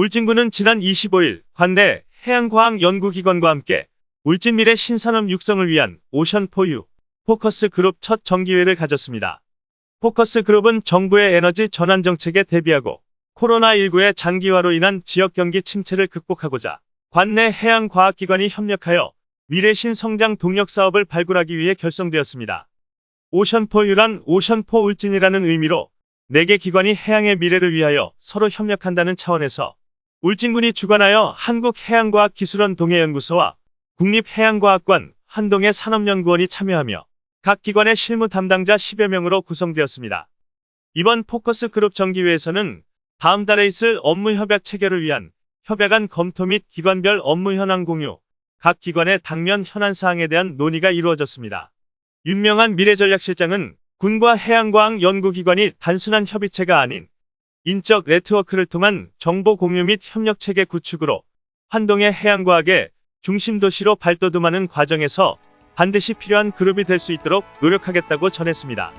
울진군은 지난 25일 관내 해양과학연구기관과 함께 울진 미래 신산업 육성을 위한 오션포유 포커스 그룹 첫 정기회를 가졌습니다. 포커스 그룹은 정부의 에너지 전환 정책에 대비하고 코로나19의 장기화로 인한 지역 경기 침체를 극복하고자 관내 해양과학기관이 협력하여 미래신 성장 동력 사업을 발굴하기 위해 결성되었습니다. 오션포유란 오션포 울진이라는 의미로 4개 기관이 해양의 미래를 위하여 서로 협력한다는 차원에서 울진군이 주관하여 한국해양과학기술원 동해연구소와 국립해양과학관 한동해 산업연구원이 참여하며 각 기관의 실무 담당자 10여 명으로 구성되었습니다. 이번 포커스 그룹 정기회에서는 다음 달에 있을 업무 협약 체결을 위한 협약안 검토 및 기관별 업무 현황 공유, 각 기관의 당면 현안 사항에 대한 논의가 이루어졌습니다. 윤명한 미래전략실장은 군과 해양과학 연구기관이 단순한 협의체가 아닌 인적 네트워크를 통한 정보 공유 및 협력 체계 구축으로 환동의 해양과학의 중심 도시로 발돋움하는 과정에서 반드시 필요한 그룹이 될 수 있도록 노력하겠다고 전했습니다.